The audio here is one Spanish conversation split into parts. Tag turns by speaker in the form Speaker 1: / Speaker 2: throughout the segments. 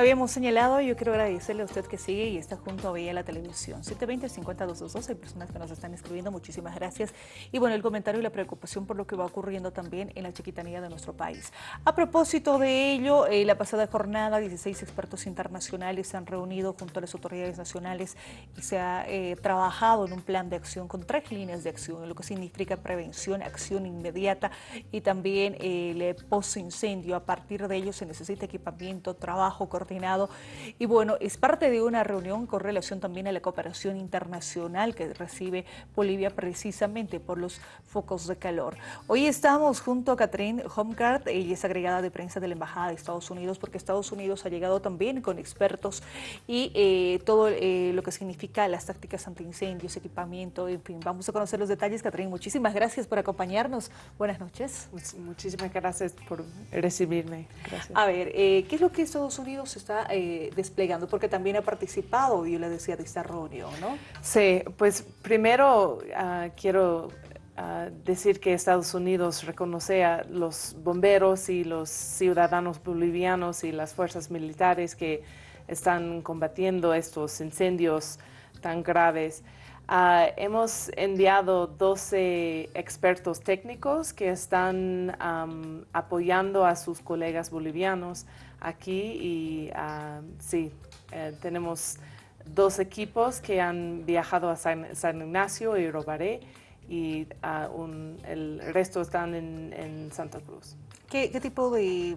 Speaker 1: habíamos señalado, yo quiero agradecerle a usted que sigue y está junto a Vía la Televisión. 720-50222, hay personas que nos están escribiendo, muchísimas gracias. Y bueno, el comentario y la preocupación por lo que va ocurriendo también en la chiquitanía de nuestro país. A propósito de ello, eh, la pasada jornada, 16 expertos internacionales se han reunido junto a las autoridades nacionales y se ha eh, trabajado en un plan de acción con tres líneas de acción, lo que significa prevención, acción inmediata y también el post-incendio. A partir de ello se necesita equipamiento, trabajo coordinado y bueno, es parte de una reunión con relación también a la cooperación internacional que recibe Bolivia precisamente por los focos de calor. Hoy estamos junto a Catherine Homgard, ella es agregada de prensa de la Embajada de Estados Unidos porque Estados Unidos ha llegado también con expertos y eh, todo eh, lo que significa las tácticas antiincendios, equipamiento, en fin, vamos a conocer los detalles. Catherine, muchísimas gracias por acompañarnos. Buenas noches.
Speaker 2: Muchísimas gracias por recibirme. Gracias.
Speaker 1: A ver, eh, ¿qué es lo que Estados Unidos está eh, desplegando? Porque también ha participado, yo le decía, de esta reunión, ¿no?
Speaker 2: Sí, pues primero ah, quiero ah, decir que Estados Unidos reconoce a los bomberos y los ciudadanos bolivianos y las fuerzas militares que están combatiendo estos incendios tan graves. Uh, hemos enviado 12 expertos técnicos que están um, apoyando a sus colegas bolivianos aquí y uh, sí, eh, tenemos dos equipos que han viajado a San, San Ignacio y Robaré y uh, el resto están en, Santa Cruz.
Speaker 1: ¿Qué, ¿Qué, tipo de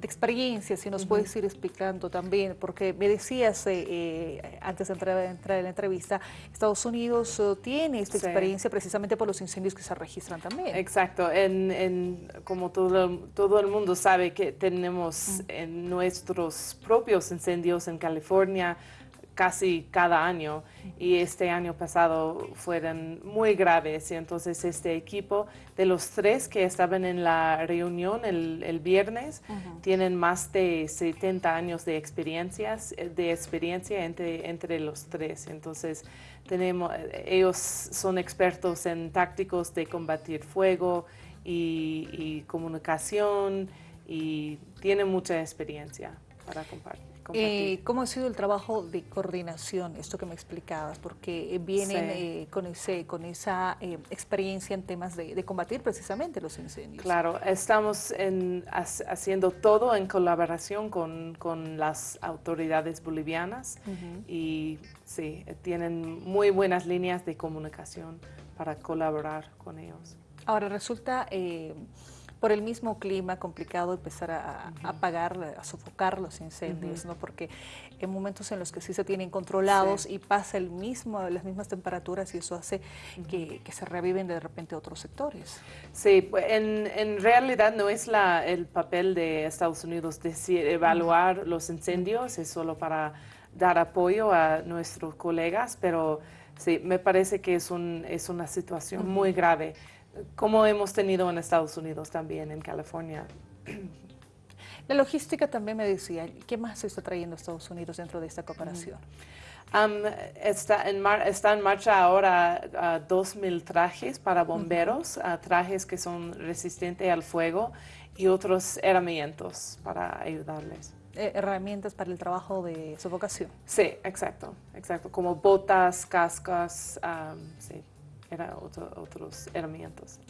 Speaker 1: de experiencia, si nos puedes ir explicando también, porque me decías eh, eh, antes de entrar, entrar, en la entrevista, Estados Unidos uh, tiene esta sí. experiencia precisamente por los incendios que se registran también.
Speaker 2: Exacto, en, en, como todo, todo el mundo sabe que tenemos en nuestros propios incendios en California, casi cada año y este año pasado fueron muy graves y entonces este equipo de los tres que estaban en la reunión el, el viernes uh -huh. tienen más de 70 años de experiencias de experiencia entre, entre los tres entonces tenemos ellos son expertos en tácticos de combatir fuego y, y comunicación y tienen mucha experiencia para compartir.
Speaker 1: Eh, ¿Cómo ha sido el trabajo de coordinación, esto que me explicabas? Porque vienen sí. eh, con, ese, con esa eh, experiencia en temas de, de, combatir precisamente los incendios.
Speaker 2: Claro, estamos en, haciendo todo en colaboración con, con las autoridades bolivianas uh -huh. y sí, tienen muy buenas líneas de comunicación para colaborar con ellos.
Speaker 1: Ahora, resulta eh, por el mismo clima complicado empezar a, uh -huh. a apagar, a sofocar los incendios, uh -huh. ¿no? Porque en momentos en los que sí se tienen controlados sí. y pasa el mismo, las mismas temperaturas y eso hace uh -huh. que, que, se reviven de repente otros sectores.
Speaker 2: Sí, pues en, en realidad no es la, el papel de Estados Unidos decir, evaluar los incendios, es solo para dar apoyo a nuestros colegas, pero sí, me parece que es, un, es una situación muy grave como hemos tenido en Estados Unidos también, en California.
Speaker 1: La logística también me decía, ¿qué más se está trayendo Estados Unidos dentro de esta cooperación?
Speaker 2: Um, está, en está, en marcha ahora uh, 2.000 trajes para bomberos, uh -huh. uh, trajes que son resistentes al fuego y otros herramientas para ayudarles.
Speaker 1: Eh, herramientas para el trabajo de sofocación.
Speaker 2: Sí, exacto, exacto, como botas, cascos, um, sí eran otro, otros herramientas.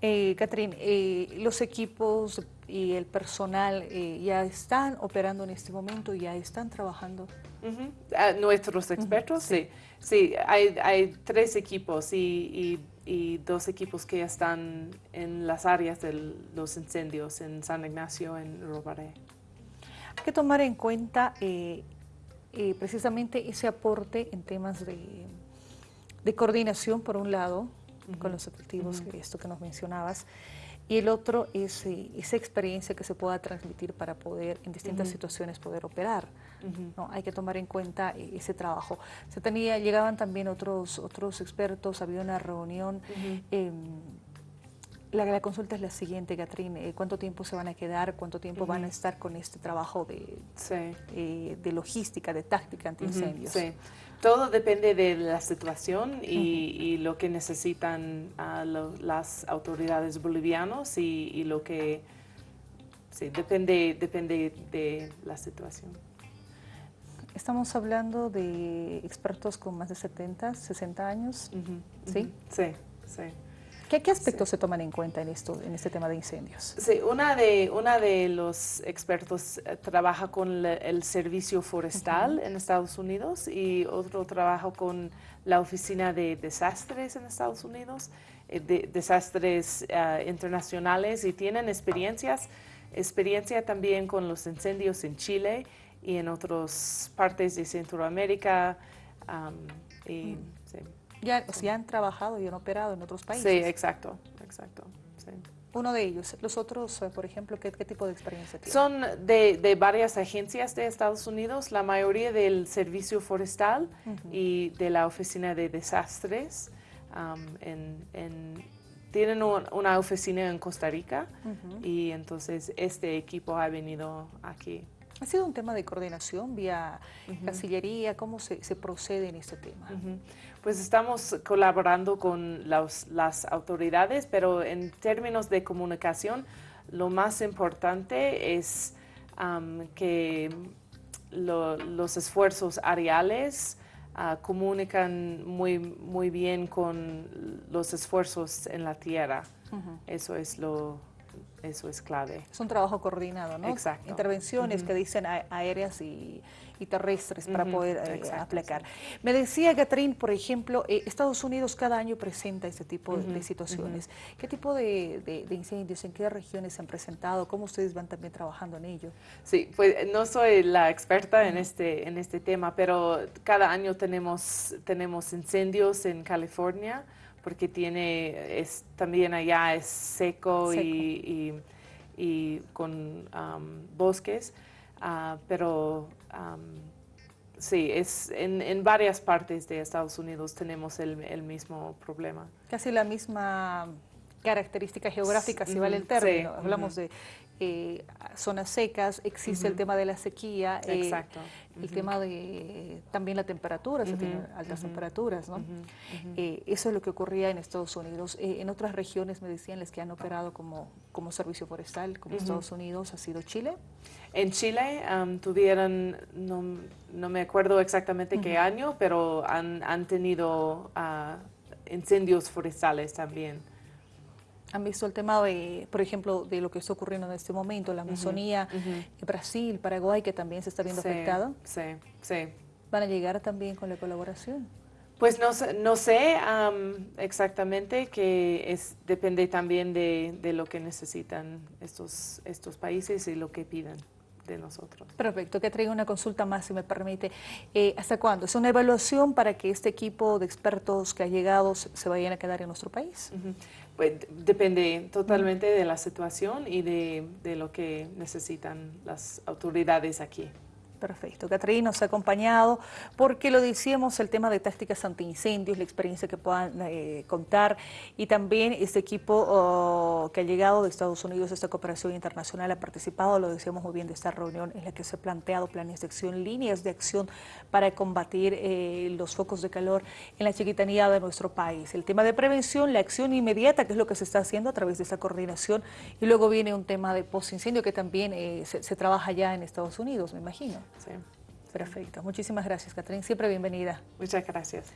Speaker 1: Eh, Catherine, eh, los equipos y el personal eh, ya están operando en este momento, ya están trabajando.
Speaker 2: Uh -huh. nuestros expertos, uh -huh. sí. Sí, hay, hay tres equipos y, y, y, dos equipos que ya están en las áreas de los incendios en San Ignacio, en Robaré.
Speaker 1: Hay que tomar en cuenta eh, eh, precisamente ese aporte en temas de de coordinación, por un lado, uh -huh. con los objetivos, uh -huh. esto que nos mencionabas, y el otro es eh, esa experiencia que se pueda transmitir para poder, en distintas uh -huh. situaciones, poder operar. ¿no? Hay que tomar en cuenta eh, ese trabajo. Se tenía, llegaban también otros, otros expertos, había una reunión. Eh, la, la, consulta es la siguiente, Catherine. ¿Cuánto tiempo se van a quedar? ¿Cuánto tiempo van a estar con este trabajo de, sí. de logística, de táctica antiincendios?
Speaker 2: Sí. Todo depende de la situación y, uh -huh. y lo que necesitan uh, lo, las autoridades bolivianas y, y, lo que sí, depende, depende de la situación.
Speaker 1: Estamos hablando de expertos con más de 70, 60 años, ¿sí?
Speaker 2: Sí, sí.
Speaker 1: ¿Qué, aspectos se toman en cuenta en, esto, en este tema de incendios?
Speaker 2: Sí, una de, una de los expertos eh, trabaja con el servicio forestal en Estados Unidos y otro trabaja con la oficina de desastres en Estados Unidos, eh, de, desastres eh, internacionales y tienen experiencias, experiencia también con los incendios en Chile y en otras partes de Centroamérica. y,
Speaker 1: ya, han trabajado y han operado en otros países.
Speaker 2: Sí, exacto, exacto.
Speaker 1: Uno de ellos. Los otros, eh, por ejemplo, ¿qué, tipo de experiencia tienen?
Speaker 2: Son de, varias agencias de Estados Unidos, la mayoría del Servicio Forestal y de la Oficina de Desastres. tienen una oficina en Costa Rica y entonces este equipo ha venido aquí
Speaker 1: ¿Ha sido un tema de coordinación vía Cancillería? ¿Cómo se, procede en este tema?
Speaker 2: Pues estamos colaborando con las autoridades, pero en términos de comunicación, lo más importante es que los esfuerzos areales ah, comunican muy, muy bien con los esfuerzos en la tierra. Eso es lo, eso es clave.
Speaker 1: Es un trabajo coordinado, ¿no?
Speaker 2: Exacto.
Speaker 1: Intervenciones que dicen aéreas y, terrestres para poder eh, aplicar. Me decía Catherine, por ejemplo, eh, Estados Unidos cada año presenta este tipo de situaciones. ¿Qué tipo de, incendios, en qué regiones se han presentado? ¿Cómo ustedes van también trabajando en ello?
Speaker 2: Sí, pues no soy la experta en este, en este tema, pero cada año tenemos, tenemos incendios en California, porque tiene, es, también allá es seco, Y, y, con bosques, uh, pero sí, es en, en, varias partes de Estados Unidos tenemos el, el mismo problema.
Speaker 1: Casi la misma característica geográfica, si vale el término. Hablamos de eh, zonas secas, existe el tema de la sequía,
Speaker 2: eh,
Speaker 1: el tema de también la temperatura, se tienen altas temperaturas, ¿no? Eh, eso es lo que ocurría en Estados Unidos. en otras regiones me decían les que han operado como, como servicio forestal, como Estados Unidos, ha sido Chile.
Speaker 2: En Chile tuvieron, no, no, me acuerdo exactamente qué año, pero han, han tenido ah, incendios forestales también
Speaker 1: han visto el tema, de, por ejemplo, de lo que está ocurriendo en este momento, la Amazonía, Brasil, Paraguay, que también se está viendo afectado?
Speaker 2: Sí, sí.
Speaker 1: ¿Van a llegar también con la colaboración?
Speaker 2: Pues no, no sé exactamente, que es, depende también de, de, lo que necesitan estos, estos países y lo que piden de nosotros.
Speaker 1: Perfecto, que traiga una consulta más, si me permite. Eh, ¿Hasta cuándo? ¿Es una evaluación para que este equipo de expertos que ha llegado se vayan a quedar en nuestro país?
Speaker 2: Pues depende totalmente de la situación y de, de lo que necesitan las autoridades aquí.
Speaker 1: Perfecto. Catherine nos ha acompañado porque lo decíamos, el tema de tácticas antiincendios, la experiencia que puedan eh, contar y también este equipo oh, que ha llegado de Estados Unidos, esta cooperación internacional ha participado, lo decíamos muy bien, de esta reunión en la que se ha planteado planes de acción, líneas de acción para combatir eh, los focos de calor en la chiquitanía de nuestro país. El tema de prevención, la acción inmediata, que es lo que se está haciendo a través de esta coordinación y luego viene un tema de postincendio que también eh, se trabaja ya en Estados Unidos, me imagino.
Speaker 2: Sí.
Speaker 1: Perfecto. Muchísimas gracias, Catherine. Siempre bienvenida.
Speaker 2: Muchas gracias.